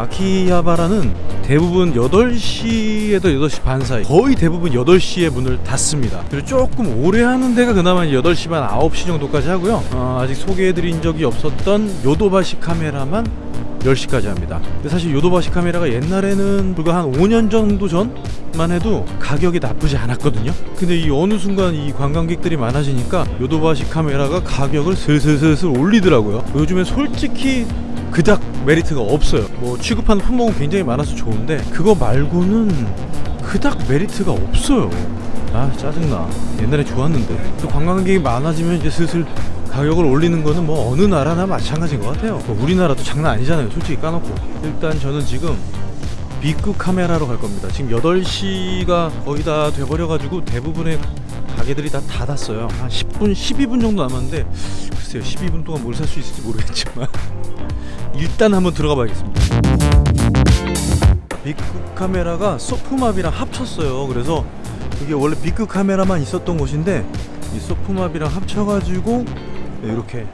아키하바라는 대부분 8시에서 8시 반 사이 거의 대부분 8시에 문을 닫습니다. 그리고 조금 오래 하는 데가 그나마 8시 반 9시 정도까지 하고요. 어, 아직 소개해드린 적이 없었던 요도바시 카메라만 10시까지 합니다. 근데 사실 요도바시 카메라가 옛날에는 불과 한 5년 정도 전만 해도 가격이 나쁘지 않았거든요. 근데 이 어느 순간 이 관광객들이 많아지니까 요도바시 카메라가 가격을 슬슬슬슬 올리더라고요. 요즘엔 솔직히 그닥 메리트가 없어요. 뭐 취급하는 품목은 굉장히 많아서 좋은데 그거 말고는 그닥 메리트가 없어요. 아 짜증나. 옛날에 좋았는데. 또 관광객이 많아지면 이제 슬슬 가격을 올리는 거는 뭐 어느 나라나 마찬가지인 것 같아요. 뭐 우리나라도 장난 아니잖아요 솔직히 까놓고. 일단 저는 지금 빅그 카메라로 갈 겁니다. 지금 8시가 거의 다 돼버려가지고 대부분의 가게들이 다 닫았어요. 한 10분 12분 정도 남았는데 글쎄요 12분 동안 뭘 살 수 있을지 모르겠지만 일단 한번 들어가 봐야겠습니다. 빅그 카메라가 소프맙이랑 합쳤어요. 그래서 이게 원래 빅그 카메라만 있었던 곳인데 이 소프맙이랑 합쳐가지고 이렇게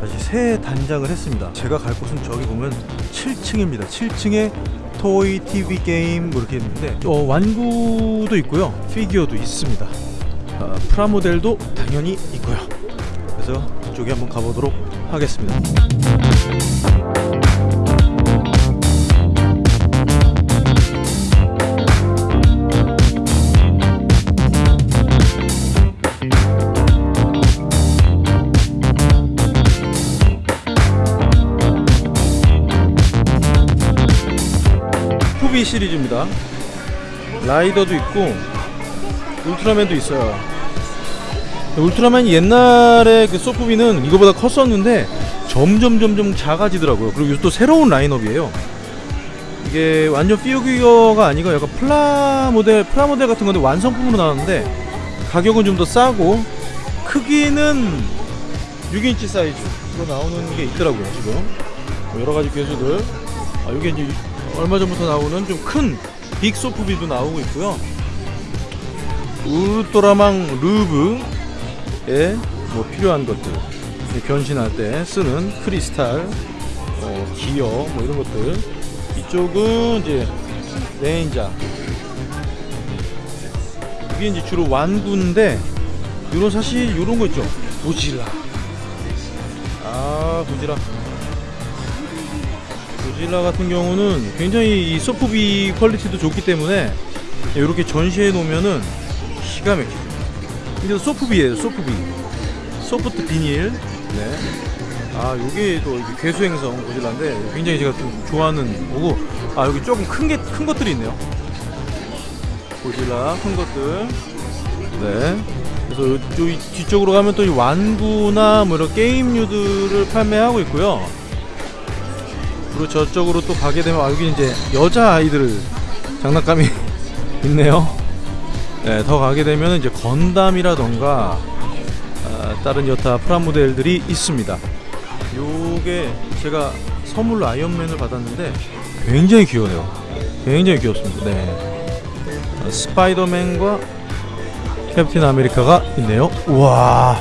다시 새 단장을 했습니다. 제가 갈 곳은 저기 보면 7층입니다. 7층에 토이 TV 게임 뭐 이렇게 있는데 어, 완구도 있고요. 피규어도 있습니다. 아, 프라모델도 당연히 있고요. 그래서 그쪽에 한번 가보도록 하겠습니다 푸비 시리즈입니다. 라이더도 있고 울트라맨도 있어요. 울트라맨이 옛날에 그 소프비는 이거보다 컸었는데 점점 점점 작아지더라고요. 그리고 또 새로운 라인업이에요. 이게 완전 피규어가 아니고 약간 플라모델 프라모델 같은 건데 완성품으로 나왔는데 가격은 좀 더 싸고 크기는 6인치 사이즈로 나오는 게 있더라고요 지금. 뭐 여러 가지 개수들. 아 이게 이제 얼마 전부터 나오는 좀 큰 빅소프비도 나오고 있고요. 우르토라망 루브에 뭐 필요한 것들. 변신할 때 쓰는 크리스탈 어, 기어 뭐 이런 것들. 이쪽은 이제 레인자 이게 이제 주로 완구인데 요런 사실 요런 거 있죠. 고질라. 아 고질라 고질라 같은 경우는 굉장히 이 소프비 quality도 좋기 때문에 이렇게 전시해 놓으면은 기가 막히죠 이게 소프비예요 소프비. soft vinyl. 네. 아 요게 또 이게 괴수행성 고질라인데 굉장히 제가 좀 좋아하는 거고. 아 여기 조금 큰 게 큰 것들이 있네요. 고질라 큰 것들. 네. 그래서 요, 요 뒤쪽으로 가면 또 이 완구나 뭐 이런 게임류들을 판매하고 있고요 그리고 저쪽으로 또 가게 되면 아, 여기 이제 여자 아이들 장난감이 있네요. 네, 더 가게 되면 이제 건담이라던가 아, 다른 여타 프라모델들이 있습니다. 요게 제가 선물로 아이언맨을 받았는데 굉장히 귀여워요. 굉장히 귀엽습니다. 네. 아, 스파이더맨과 캡틴 아메리카가 있네요. 우와.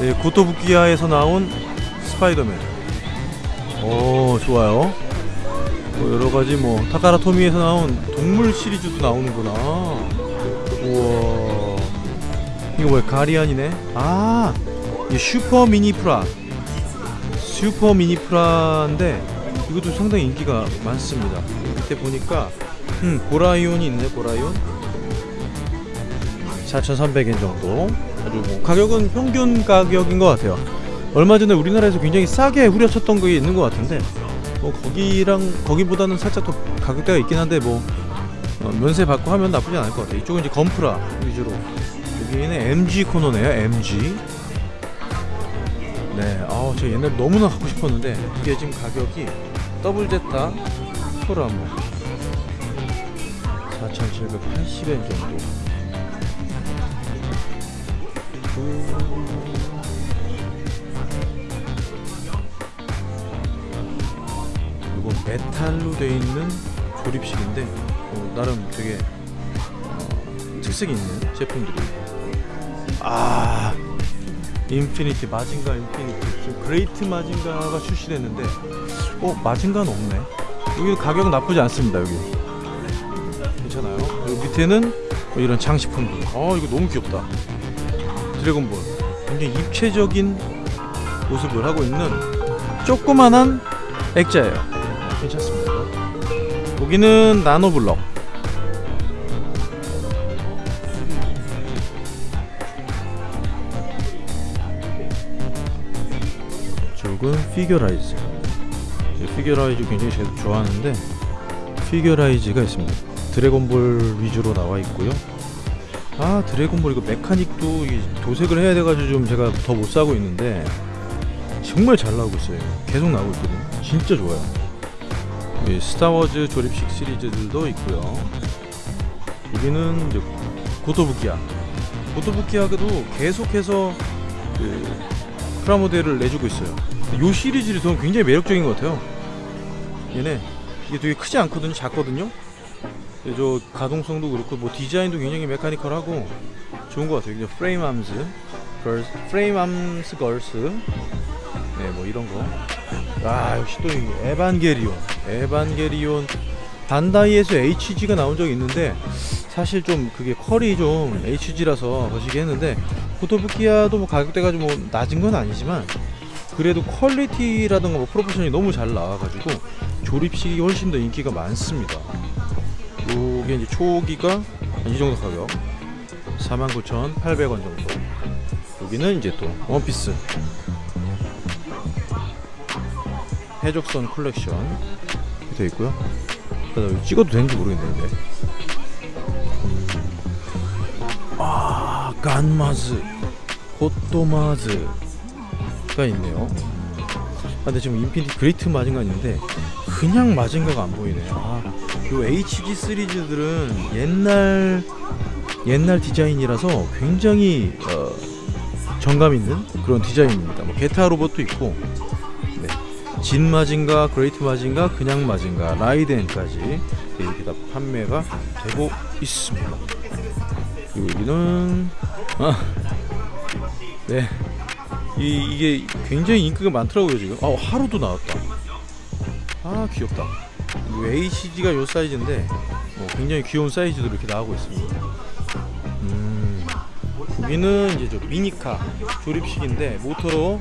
네, 고토부키야에서 나온 스파이더맨. 오 좋아요. 뭐 여러가지 뭐 타카라 토미에서 나온 동물 시리즈도 나오는구나. 우와. 이거 뭐야 가리안이네? 아 슈퍼 미니 프라. 슈퍼 미니 프라인데 이것도 상당히 인기가 많습니다. 밑에 보니까 음 고라이온이 있네 고라이온. 4,300엔 정도. 아주 뭐 가격은 평균 가격인 것 같아요 얼마 전에 우리나라에서 굉장히 싸게 후려쳤던 게 있는 것 같은데 뭐 거기랑 거기보다는 살짝 더 가격대가 있긴 한데 뭐 어, 면세 받고 하면 나쁘지 않을 것 같아요. 이쪽은 이제 건프라 위주로. 여기는 MG 코너네요 MG 네 아우 제가 옛날에 너무나 갖고 싶었는데 이게 지금 가격이 더블 제타 프라모 4,780엔 정도. 그... 메탈로 되어 있는 조립식인데 어, 나름 되게 어, 특색이 있는 제품들이 아 인피니티 마징가 인피니티. 지금 그레이트 마징가가 출시됐는데 어 마징가는 없네. 여기 가격 나쁘지 않습니다 여기. 괜찮아요. 여기 밑에는 뭐 이런 장식품들. 어 이거 너무 귀엽다. 드래곤볼. 굉장히 입체적인 모습을 하고 있는 조그만한 액자예요 여기는 나노블럭. 쪽은 피규어라이즈. 이 피규어라이즈 굉장히 제가 좋아하는데 피규어라이즈가 있습니다. 드래곤볼 위주로 나와 있고요. 아 드래곤볼 이거 mechanic도 이 도색을 해야 돼가지고 좀 제가 더 못 사고 있는데 정말 잘 나오고 있어요. 계속 나오고 있거든요. 진짜 좋아요 이 스타워즈 조립식 시리즈들도 있고요. 여기는 고토부키야 고토부키야도 계속해서 그 프라모델을 내주고 있어요. 이 시리즈를 저는 굉장히 매력적인 것 같아요. 얘네 이게 되게 크지 않거든요 작거든요? 근데 저 가동성도 그렇고 뭐 디자인도 굉장히 mechanical하고 좋은 것 같아요. 이제 프레임 암스, 프레임 암스 걸스, 네 뭐 이런 거. 아 역시 또 이 에반게리온, 에반게리온. 반다이에서 HG가 나온 적이 있는데 사실 좀 그게 퀄이 좀 HG라서 거시기 했는데 고토부키야도 뭐 가격대가 좀 뭐 낮은 건 아니지만 그래도 quality라든가 뭐 proportion이 너무 잘 나와가지고 조립식이 훨씬 더 인기가 많습니다. 요게 이제 초기가 이 정도 가격. 49,800원 정도. 여기는 이제 또 원피스 해적선 컬렉션 이렇게 되어 있고요. 찍어도 되는지 모르겠는데 아 간마즈 고토마즈가 있네요. 아, 근데 지금 인피니티 그레이트 마징가 있는데 그냥 마징가가 안 보이네 아, 요 HG 시리즈들은 옛날 옛날 디자인이라서 굉장히 어, 정감 있는 그런 디자인입니다. 뭐 게타 로봇도 있고, 네. 진 마징가, 그레이트 마징가, 그냥 마징가, 라이덴까지 이렇게 다 판매가 되고 있습니다. 그리고 여기는 아, 네. 이, 이게 굉장히 인기가 많더라고요 지금. 아 하로도 나왔다. 아 귀엽다. 이 HG가 요 사이즈인데 뭐 굉장히 귀여운 사이즈도 이렇게 나오고 있습니다. 음, 여기는 이제 저 미니카 조립식인데 모터로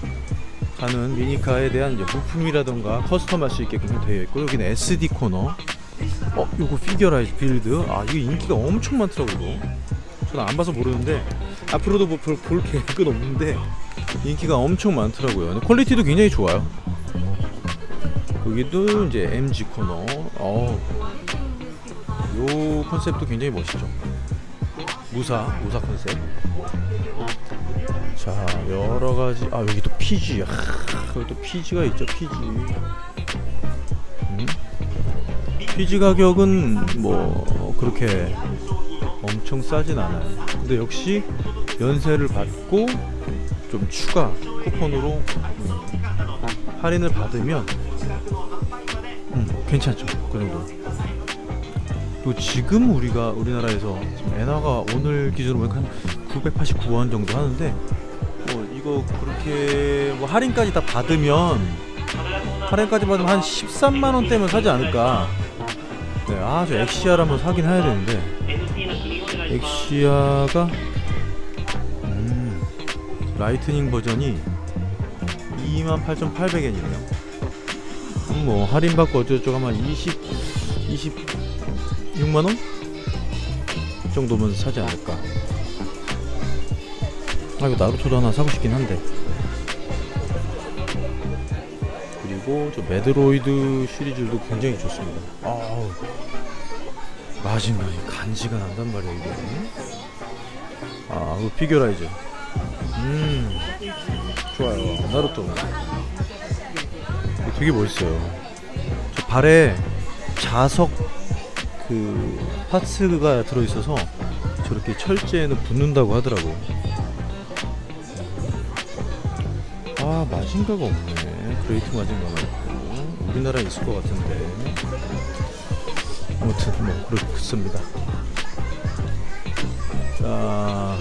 가는 미니카에 대한 부품이라던가 custom할 수 있게끔 되어 있고 여기는 SD 코너. 어, 요거 피규어라이즈 빌드. 아, 이게 인기가 엄청 많더라고요. 이거. 저는 안 봐서 모르는데 앞으로도 뭐 볼, 볼 계획은 없는데 인기가 엄청 많더라고요. quality도 굉장히 좋아요. 여기도 이제 MG 코너. 어. 요 컨셉도 굉장히 멋있죠. 무사, 무사 컨셉. 자, 여러 가지. 아, 여기 또 PG. 아, 여기 또 PG가 있죠, PG. 음? PG 가격은 뭐 그렇게 엄청 싸진 않아요. 근데 역시 연세를 받고 좀 추가 쿠폰으로 음, 할인을 받으면 음, 괜찮죠. 그 정도. 또 지금 우리가 우리나라에서 엔화가 오늘 기준으로 보니까 한 989원 정도 하는데 그렇게 뭐 할인까지 다 받으면 할인까지 받으면 한 13만 원 대면 사지 않을까. 네, 아, 저 엑시아를 한번 사긴 해야 되는데 엑시아가 음, lightning 버전이 28,800엔이네요. 뭐 할인 받고 어쩌고저쩌고 하면 20 26만 원 정도면 사지 않을까. 아 이거 나루토도 하나 사고 싶긴 한데. 그리고 저 매드로이드 시리즈도 굉장히 좋습니다. 아우 마지막에 간지가 난단 말이야 이게. 아 이거 피규라이즈. 음 좋아요 나루토. 되게 멋있어요. 저 발에 자석 그 parts가 들어있어서 저렇게 철제에는 붙는다고 하더라고. 아 마징가가 없네. 그레이트 마징가만 있고 우리나라에 있을 것 같은데. 아무튼 뭐 그렇습니다. 자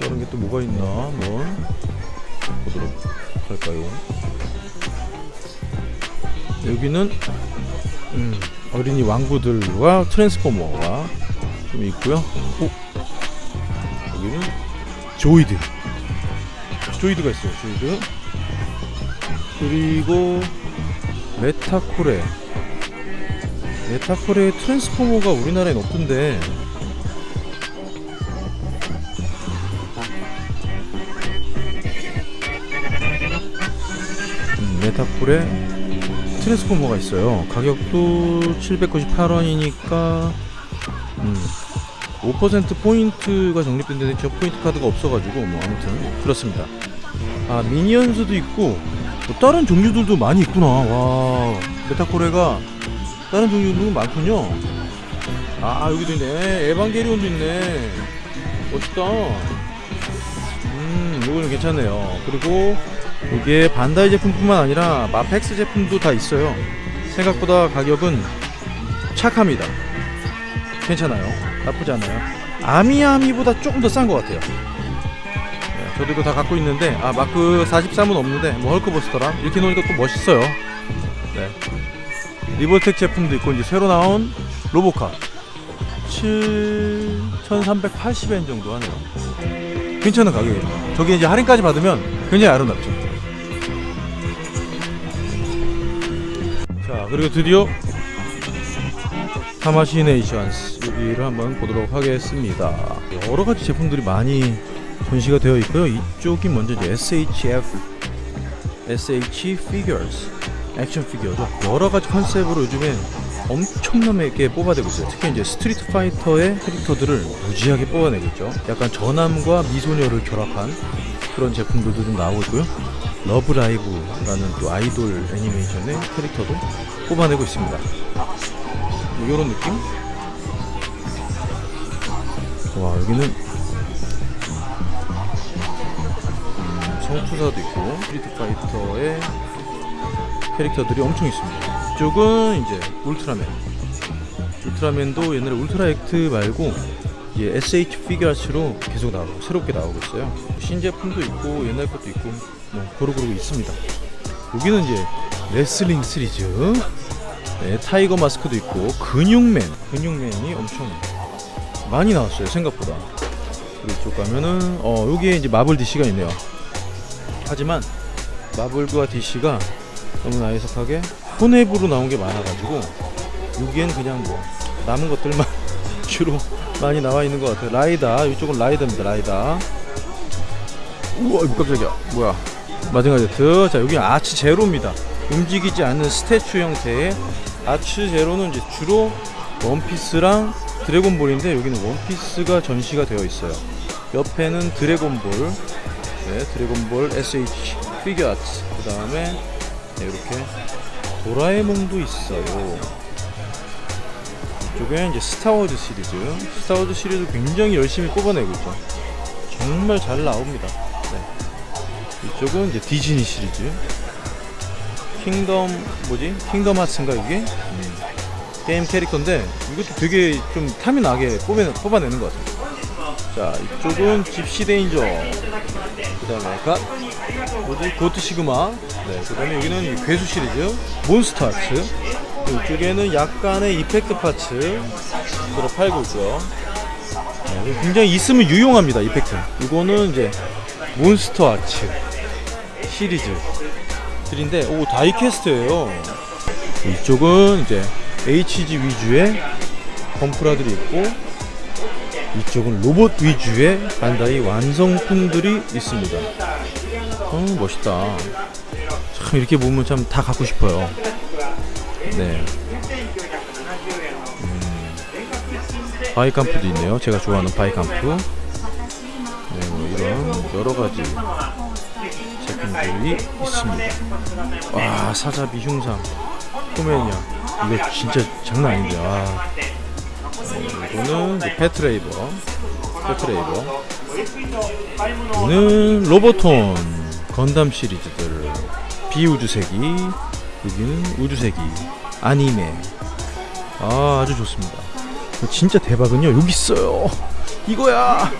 다른 게 또 뭐가 있나 한번 보도록 할까요? 여기는 음, 어린이 왕구들과 트랜스포머가 좀 있고요. 오, 여기는 조이드. 조이드가 있어요. 조이드. 그리고 메타코레. 메타코레 트랜스포머가 우리나라엔 없던데. 음, 메타코레 트랜스포머가 있어요. 가격도 798원이니까 음, 5% 포인트가 적립된데 저 포인트 카드가 없어가지고 뭐 아무튼 그렇습니다. 아 미니언즈도 있고 뭐 다른 종류들도 많이 있구나. 와 메타코레가 다른 종류도 많군요. 아 여기도 있네. 에반게리온도 있네. 멋있다. 음 이거는 괜찮네요. 그리고 이게 반다이 제품뿐만 아니라 마펙스 제품도 다 있어요. 생각보다 가격은 착합니다. 괜찮아요. 나쁘지 않아요. 아미아미보다 조금 더 싼 것 같아요. 네, 저도 이거 다 갖고 있는데 아 마크 43은 없는데 뭐 헐크버스터랑 이렇게 놓으니까 또 멋있어요. 네. 리볼텍 제품도 있고 이제 새로 나온 로보카 7,380엔 정도 하네요. 괜찮은 가격이죠. 저기 이제 할인까지 받으면 굉장히 아름답죠. 자 그리고 드디어 타마시네이션스 여기를 한번 보도록 하겠습니다. 여러 가지 제품들이 많이 전시가 되어 있고요. 이쪽이 먼저 이제 SHF SH Figures 액션 피규어죠. 여러 가지 컨셉으로 요즘에 엄청나게 뽑아내고 있어요. 특히 이제 스트리트 파이터의 캐릭터들을 무지하게 뽑아내고 있죠. 약간 전함과 미소녀를 결합한 그런 제품들도 좀 나오고 있고요. 러브라이브라는 또 아이돌 애니메이션의 캐릭터도 뽑아내고 있습니다. 뭐 이런 느낌? 와 여기는 음, 성투사도 있고 스트리트 파이터의 캐릭터들이 엄청 있습니다. 이쪽은 이제 울트라맨. 울트라맨도 옛날에 울트라 액트 말고 이제 SH 피규어스로 계속 나오고 새롭게 나오고 있어요. 신제품도 있고 옛날 것도 있고 뭐 고루고루 있습니다. 여기는 이제 레슬링 시리즈. 네, 타이거 마스크도 있고 근육맨, 근육맨이 엄청 많이 나왔어요 생각보다. 그리고 이쪽 가면은 어 여기에 이제 마블 DC가 있네요. 하지만 마블과 DC가 너무나 애석하게 혼앱으로 나온 게 많아가지고 여기엔 그냥 뭐 남은 것들만 주로 많이 나와 있는 것 같아요. 라이다 이쪽은 라이다입니다. 라이다. 우와 이거 깜짝이야. 뭐야? 마징가 제트. 자 여기 아치 제로입니다. 움직이지 않는 스태츄 형태의 아츠 제로는 이제 주로 원피스랑 드래곤볼인데 여기는 원피스가 전시가 되어 있어요. 옆에는 드래곤볼, 네, 드래곤볼 SH 피규어 아츠. 그 다음에 네, 이렇게 도라에몽도 있어요. 이쪽에 이제 스타워즈 시리즈. 스타워즈 시리즈 굉장히 열심히 뽑아내고 있죠. 정말 잘 나옵니다. 네. 이쪽은 이제 디즈니 시리즈. 킹덤 뭐지? 킹덤 하츠인가 이게? 음. 게임 캐릭터인데 이것도 되게 좀 탐이 나게 뽑아, 뽑아내는 것 같아요. 자 이쪽은 집시 데인저. 그 다음에 가 뭐지? 고트 시그마. 네. 그 다음에 여기는 이 괴수 시리즈 몬스터 아츠. 이쪽에는 약간의 effect parts 들어 팔고 있고요. 네, 굉장히 있으면 유용합니다. effect. 이거는 이제 몬스터 아츠 시리즈 들인데 오 다이캐스트예요. 이쪽은 이제 HG 위주의 건프라들이 있고 이쪽은 로봇 위주의 반다이 완성품들이 있습니다. 어 멋있다. 참 이렇게 보면 참 다 갖고 싶어요. 네. 음, 바이캄프도 있네요. 제가 좋아하는 바이캄프. 네, 뭐 이런 여러 가지 제품들이 있습니다. 와 사자비 흉상, 포메니아. 이거 진짜 장난 아닌데. 와. 네, 이거는 패트레이버, 패트레이버. 이거는 로봇혼 건담 시리즈들. 비우주세기. 여기는 우주세기. 아니메 아 아주 좋습니다. 진짜 대박은요. 여기 있어요. 이거야.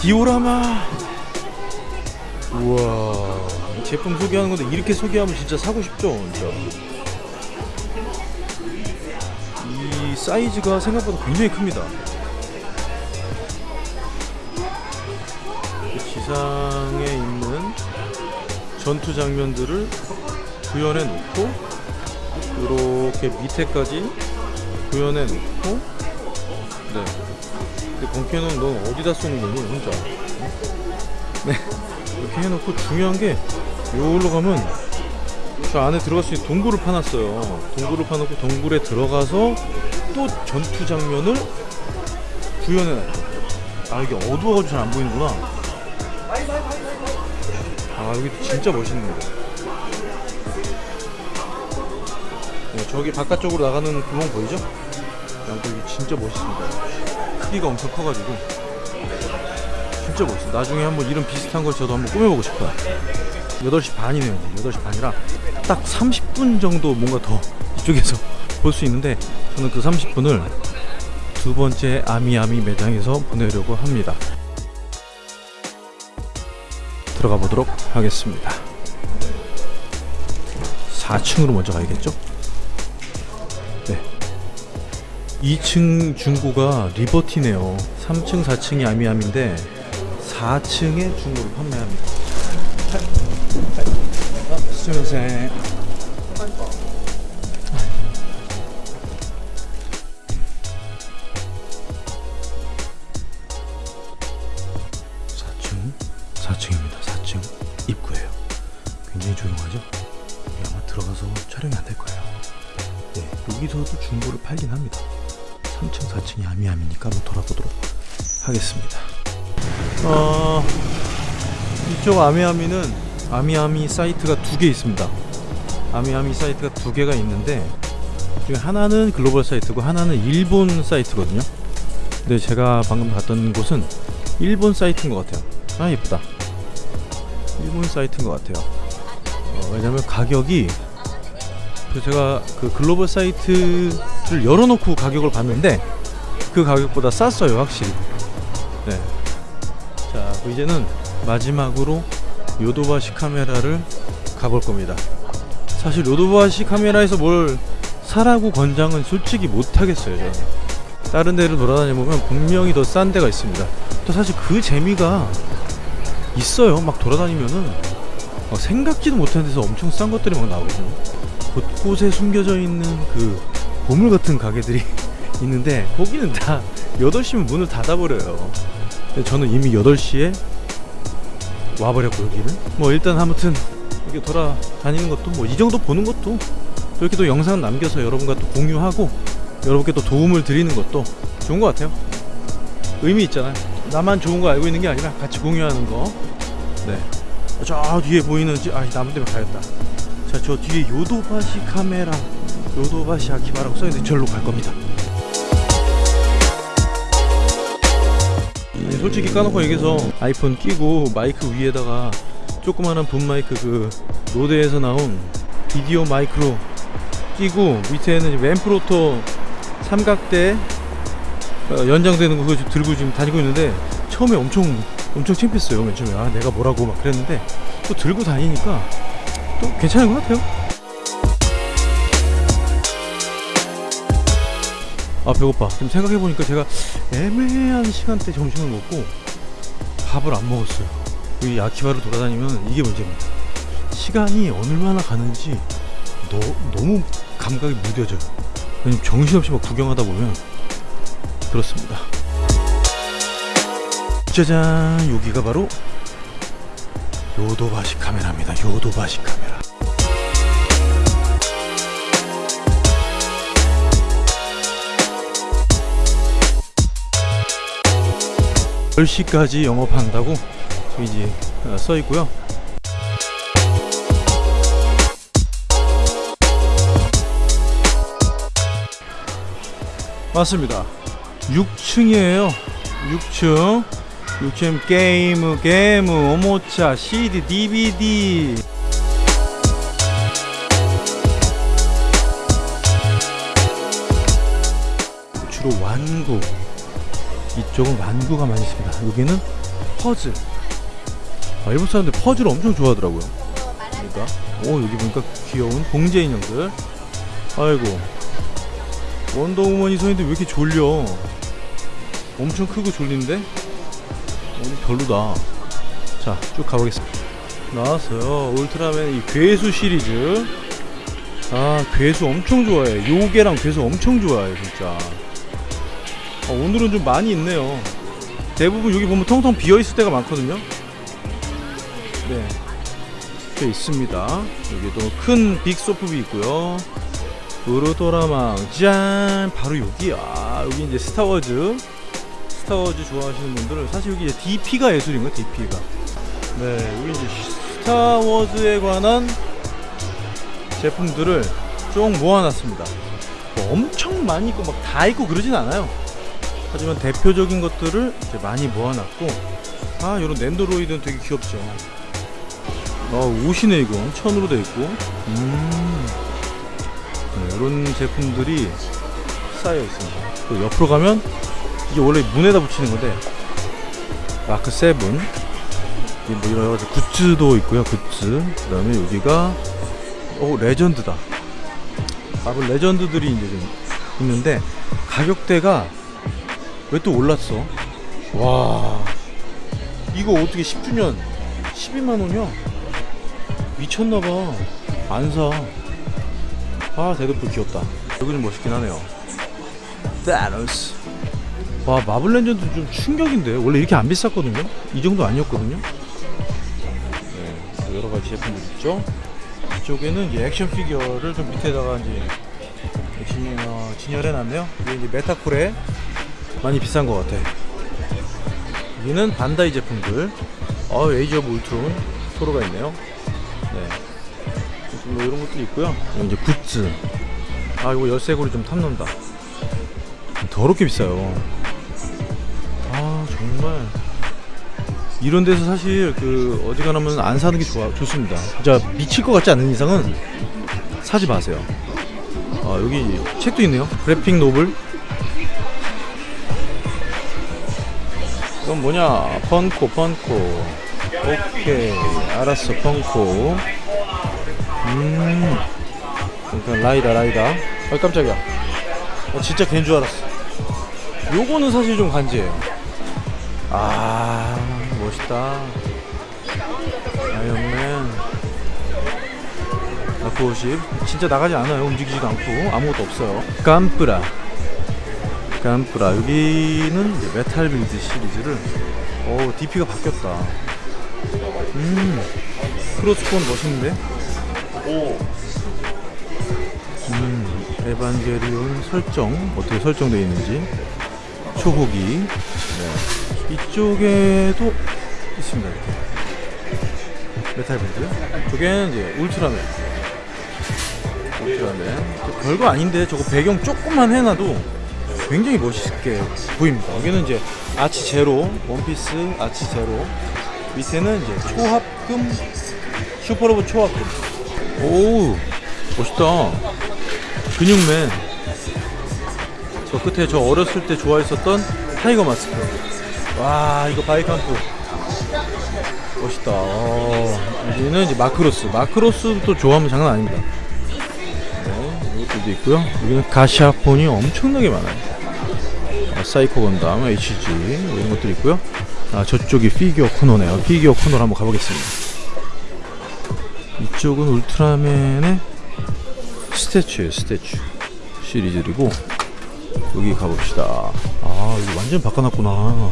디오라마 우와 이 제품 소개하는 건데 이렇게 소개하면 진짜 사고 싶죠 진짜 이 사이즈가 생각보다 굉장히 큽니다. 그 지상에 있는 전투 장면들을 구현해 놓고 이렇게 밑에까지 구현해 놓고 네. 근데 본캐는 너 어디다 쏘는 거니 혼자? 네. 이렇게 해놓고 중요한 게 여기로 가면 저 안에 들어갈 수 있는 동굴을 파놨어요. 동굴을 파놓고 동굴에 들어가서 또 전투 장면을 구현해놨죠. 아 이게 어두워가지고 잘 안 보이는구나. 아 여기 진짜 멋있네요. 네, 저기 바깥쪽으로 나가는 구멍 보이죠? 여기 진짜 멋있습니다. 크기가 엄청 커가지고 진짜 멋있어. 나중에 한번 이런 비슷한 걸 저도 한번 꾸며보고 싶어요. 8시 반이네요. 8시 반이라 딱 30분 정도 뭔가 더 이쪽에서 볼 수 있는데 저는 그 30분을 두 번째 아미아미 매장에서 보내려고 합니다. 들어가 보도록 하겠습니다. 4층으로 먼저 가야겠죠? 네. 2층 중고가 리버티네요. 3층, 4층이 아미아미인데 4층에 중고를 판매합니다. 아, 수고하세요. 사층 4층입니다. 4층 입구예요. 굉장히 조용하죠? 여기 아마 들어가서 촬영이 안 될 거예요. 네, 여기서도 중고를 팔긴 합니다. 3층, 4층이 아미아미니까 한번 돌아보도록 하겠습니다. 어, 이쪽 아미아미는 아미아미 사이트가 두 개 있습니다. 아미아미 사이트가 두 개가 있는데 중에 하나는 글로벌 사이트고 하나는 일본 사이트거든요. 근데 제가 방금 갔던 곳은 일본 사이트인 것 같아요. 아 예쁘다. 일본 사이트인 것 같아요. 어, 왜냐면 가격이 그 제가 그 글로벌 사이트를 열어놓고 가격을 봤는데 그 가격보다 쌌어요 확실히. 이제는 마지막으로 요도바시 카메라를 가볼 겁니다. 사실 요도바시 카메라에서 뭘 사라고 권장은 솔직히 못 하겠어요, 저는. 다른 데를 돌아다녀 보면 분명히 더 싼 데가 있습니다. 또 사실 그 재미가 있어요. 막 돌아다니면은 막 생각지도 못한 데서 엄청 싼 것들이 막 나오거든요. 곳곳에 숨겨져 있는 그 보물 같은 가게들이 있는데 거기는 다 8시면 문을 닫아버려요. 근데 저는 이미 8시에 와버렸고 여기를. 뭐 일단 아무튼 이렇게 돌아다니는 것도 뭐 이 정도 보는 것도 또 이렇게 또 영상 남겨서 여러분과 또 공유하고 여러분께 또 도움을 드리는 것도 좋은 것 같아요. 의미 있잖아요. 나만 좋은 거 알고 있는 게 아니라 같이 공유하는 거네저 뒤에 보이는 지- 아 나무 때문에 가겠다. 자 저 뒤에 요도바시 카메라 요도바시 아키바라고 써있는데 절로 갈 겁니다 솔직히 까놓고 얘기해서 아이폰 끼고 마이크 위에다가 조그마한 분 마이크 그 로데에서 나온 비디오 마이크로 끼고 밑에는 이제 앰프로터 삼각대 어, 연장되는 거 그거 들고 지금 다니고 있는데 처음에 엄청 엄청 창피했어요 맨 처음에. 아 내가 뭐라고 막 그랬는데 또 들고 다니니까 또 괜찮은 것 같아요 아 배고파. 지금 생각해보니까 제가 애매한 시간대 점심을 먹고 밥을 안 먹었어요. 이 아키바를 돌아다니면 이게 문제입니다. 시간이 얼마나 가는지 너, 너무 감각이 무뎌져요. 왜냐면 정신없이 막 구경하다 보면 그렇습니다. 짜잔 여기가 바로 요도바시 카메라입니다. 요도바시 카메라 열 시까지 영업한다고 이제 어, 써 있고요. 맞습니다. 6층이에요. 6층. 6층 게임, 게임, 오모차, CD, DVD. 주로 완구. 이쪽은 완구가 많이 있습니다. 여기는 퍼즐. 아, 일본 사람들 퍼즐을 엄청 좋아하더라고요. 그러니까, 오 여기 보니까 귀여운 봉제 인형들. 아이고, 원더우먼이 서 있는데 왜 이렇게 졸려? 엄청 크고 졸린데? 어, 별로다. 자, 쭉 가보겠습니다. 나왔어요. 울트라맨 이 괴수 시리즈. 아, 괴수 엄청 좋아해. 요괴랑 괴수 엄청 좋아해, 진짜. 어, 오늘은 좀 많이 있네요. 대부분 여기 보면 텅텅 비어 있을 때가 많거든요. 네. 꽤 있습니다. 여기도 큰 빅소프비 있고요. 우르도라망 짠 바로 여기야 여기 이제 스타워즈 스타워즈 좋아하시는 분들은 사실 여기 이제 DP가 예술인 거예요 DP가 네 여기 이제 스타워즈에 관한 제품들을 쭉 모아놨습니다 뭐 엄청 많이 있고 막 다 있고 그러진 않아요 하지만 대표적인 것들을 이제 많이 모아놨고 아 이런 랜드로이드는 되게 귀엽죠 아 옷이네 이건 천으로 돼 있고 음 네, 이런 제품들이 쌓여 있습니다. 또 옆으로 가면 이게 원래 문에다 붙이는 건데 마크 7 이게 뭐 여러 가지 굿즈도 있고요. 굿즈. 그 다음에 여기가 오 레전드다. 마블 레전드들이 이제 좀 있는데 가격대가 왜 또 올랐어? 와. 이거 어떻게 10주년 12만 원이야? 미쳤나봐. 안 사. 아 데드풀 귀엽다. 여기는 멋있긴 하네요. 타노스 와 마블 레전드 좀 충격인데. 원래 이렇게 안 비쌌거든요? 이 정도 아니었거든요? 네, 여러가지 제품들 있죠? 이쪽에는 이제 액션 피규어를 좀 밑에다가 이제 진, 어, 진열해놨네요. 이게 이제 메타코레 많이 비싼 것 같아 여기는 반다이 제품들 어 에이지 오브 울트론 토로가 있네요 네. 뭐 이런 것도 있고요. 이제 굿즈. 아 이거 열쇠고리 좀 탐난다. 더럽게 비싸요. 아 정말 이런 데서 사실 그 어지간하면 안 사는 게 좋아 좋습니다. 진짜 미칠 것 같지 않은 이상은 사지 마세요. 아 여기 책도 있네요. 그래픽 노블. 이건 뭐냐? 펀코 펀코. 오케이 알았어 펑코. 음, 그러니까 라이다 라이다. 아 깜짝이야. 어, 진짜 걔인 줄 알았어. 요거는 사실 좀 간지예요. 아 멋있다. 아이언맨. F50 진짜 나가지 않아요. 움직이지도 않고 아무것도 없어요. 깜프라. 건프라 여기는 이제 메탈 빌드 시리즈를 오 DP가 바뀌었다. 음 크로스본 멋있는데? 음, 에반게리온 설정 어떻게 설정되어 있는지 초호기 네. 이쪽에도 있습니다 이렇게. 메탈 밴드 저게는 이제 울트라맨 울트라맨 저 별거 아닌데 저거 배경 조금만 해놔도 굉장히 멋있게 보입니다. 여기는 이제 아츠 제로 원피스 아츠 제로. 밑에는 이제 초합금 슈퍼로봇 초합금. 오 멋있다. 근육맨. 저 끝에 저 어렸을 때 좋아했었던 타이거 마스크. 와 이거 바이칸프 멋있다. 어, 여기는 이제 마크로스. 마크로스도 좋아하면 장난 아닙니다. 네, 이것도 있고요. 여기는 가샤폰이 엄청나게 많아요. 아, 사이코 건담 HG 이런 것들이 있고요. 아 저쪽이 피규어 코너네요. 피규어 코너로 한번 가보겠습니다. 이쪽은 울트라맨의 statue예요 statue. 시리즈이고 여기 가봅시다. 아 여기 완전 바꿔놨구나.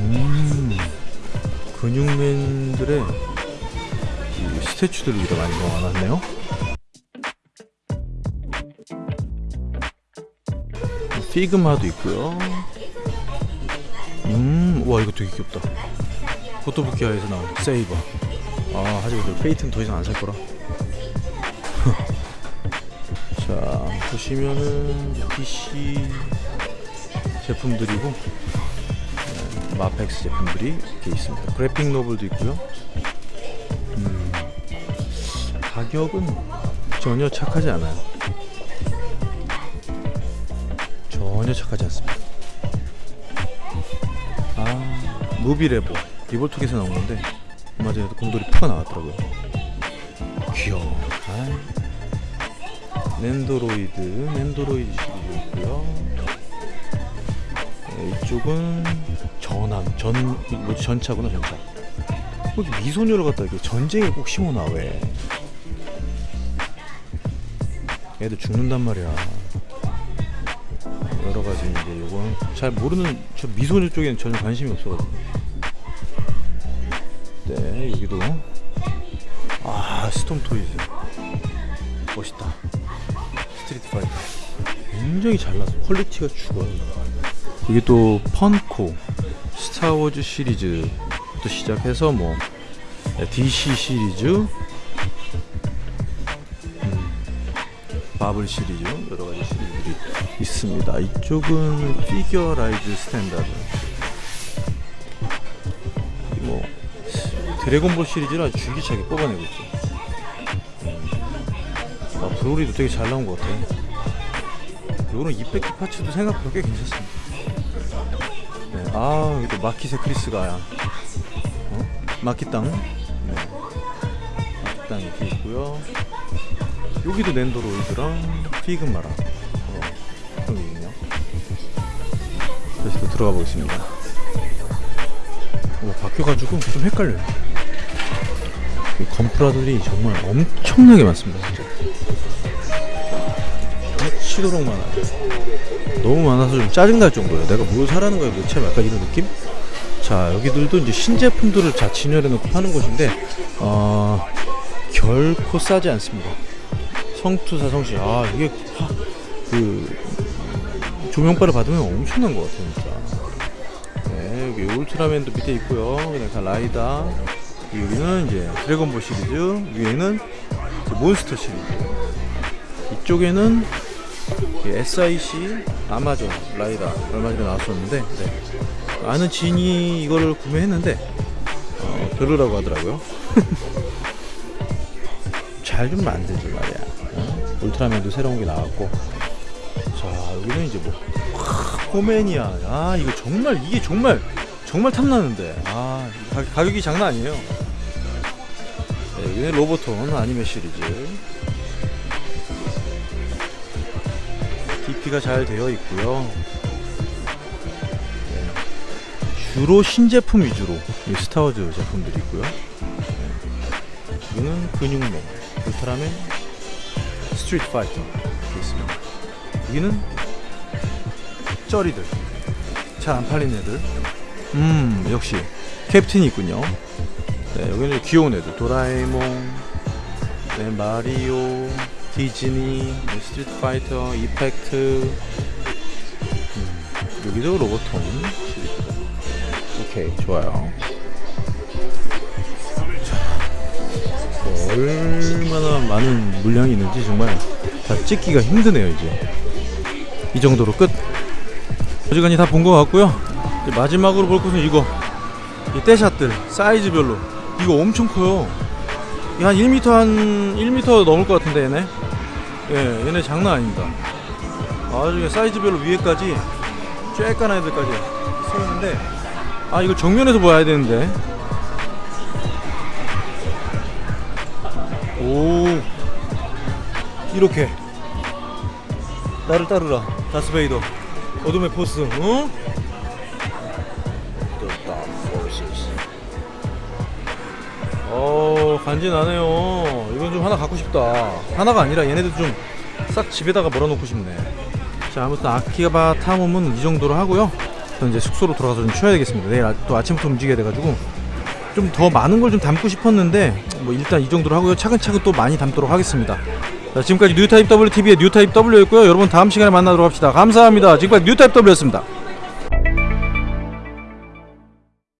음 근육맨들의 이 스태츄들을 여기다 많이 모아놨네요 피그마도 있고요. 음와 이거 되게 귀엽다. 포토부키아에서 나온 세이버. 아 하지만 저 페이트는 더 이상 안 살 거라. 자 보시면은 PC 제품들이고 네, 마펙스 제품들이 이렇게 있습니다. 그래픽 노블도 있고요. 음, 가격은 전혀 착하지 않아요 전혀 착하지 않습니다. 아 무비레보. 리볼톡에서 나온 건데 얼마 전에도 곰돌이 푸가 나왔더라고요. 귀여워 아이. 낸도로이드 낸도로이드 시리즈 있고요. 네, 이쪽은 전함 전 뭐지 전차구나 전차. 뭐 미소녀를 갖다 이렇게 전쟁에 꼭 심어놔 왜. 애들 죽는단 말이야 잘 모르는 저 미소녀 쪽에는 전혀 관심이 없어가지고. 네 여기도. 아 Storm Toys. 멋있다. 스트리트 파이터. 굉장히 잘 나와서 퀄리티가 죽어요. 여기 또 Funko 스타워즈 시리즈부터 시작해서 뭐 DC 시리즈 바블 시리즈 여러 가지 시리즈들이 있습니다. 이쪽은 Figure-rise Standard. 이뭐 드래곤볼 시리즈를 아주 줄기차게 뽑아내고 있죠. 음. 아, 브로리도 되게 잘 나온 것 같아. 요런 이펙트 파츠도 생각보다 꽤 괜찮습니다. 네, 아또 마키세 크리스가야. 어? 마키 땅. 네. 마키 땅 이렇게 있고요. 여기도 낸도로이드랑 피그마랑 어, 그런 게 있네요. 다시 또 들어가 보겠습니다. 어, 바뀌어가지고 좀 헷갈려요. 이 건프라들이 정말 엄청나게 많습니다, 진짜. 미치도록 많아요. 너무 많아서 좀 짜증날 정도예요. 내가 뭘 사라는 거야 도대체 약간 이런 느낌? 자 여기들도 이제 신제품들을 다 진열해 놓고 파는 곳인데 어, 결코 싸지 않습니다. 성투사 성시 아 이게 하, 그 조명바를 받으면 엄청난 것 같아요 진짜. 네 여기 울트라맨도 밑에 있고요. 그냥 다 라이다 여기는 이제 드래곤볼 시리즈 위에는 몬스터 시리즈 이쪽에는 이 SIC 아마존 라이다 얼마 전에 나왔었는데 네. 아는 지인이 이거를 구매했는데 어, 별로라고 하더라고요 잘좀 어? 울트라맨도 새로운 게 나왔고 자 여기는 이제 뭐 하, 포맨이야 아 이거 정말 이게 정말 정말 탐나는데 아 가, 가격이 장난 아니에요 네, 여기는 로보톤 아니메 시리즈 DP가 잘 되어 있고요. 네. 주로 신제품 위주로 이 스타워즈 제품들이 있고요. 네. 여기는 근육맨, 울트라맨, 스트리트 파이터 이렇게 있습니다. 여기는 쩌리들, 잘 안 팔린 애들. 음 역시 캡틴이 있군요. 네 여기는 귀여운 애들, 도라에몽, 네 마리오, 디즈니, 뭐 스트리트 파이터, 이펙트 음, 여기도 시리즈가 오케이 좋아요 얼마나 많은 물량이 있는지 정말 다 찍기가 힘드네요 이제. 이 정도로 끝. 어지간히 다 본 것 같고요. 마지막으로 볼 것은 이거. 이 떼샷들 사이즈별로. 이거 엄청 커요. 이한 1m 한 1m 넘을 것 같은데 얘네? 예 얘네 장난 아닙니다. 아주 사이즈별로 위에까지 쬐깐 애들까지 서 있는데 아 이거 정면에서 봐야 되는데 오. 이렇게. 나를 따르라. 다스베이더. 어둠의 포스 어? Forces. 어 간지나네요. 이건 좀 하나 갖고 싶다. 하나가 아니라 얘네들 좀 싹 집에다가 몰아놓고 싶네. 자 아무튼 아키바 탐험은 이 정도로 하고요. 저는 이제 숙소로 돌아가서 좀 쉬어야 되겠습니다. 내일 아- 또 아침부터 움직여야 돼가지고 좀 더 많은 걸 좀 담고 싶었는데 뭐 일단 이 정도로 하고요. 차근차근 또 많이 담도록 하겠습니다. 자 지금까지 뉴타입 WTV의 뉴타입 W였고요. 여러분 다음 시간에 만나도록 합시다. 감사합니다. 지금까지 뉴타입 W였습니다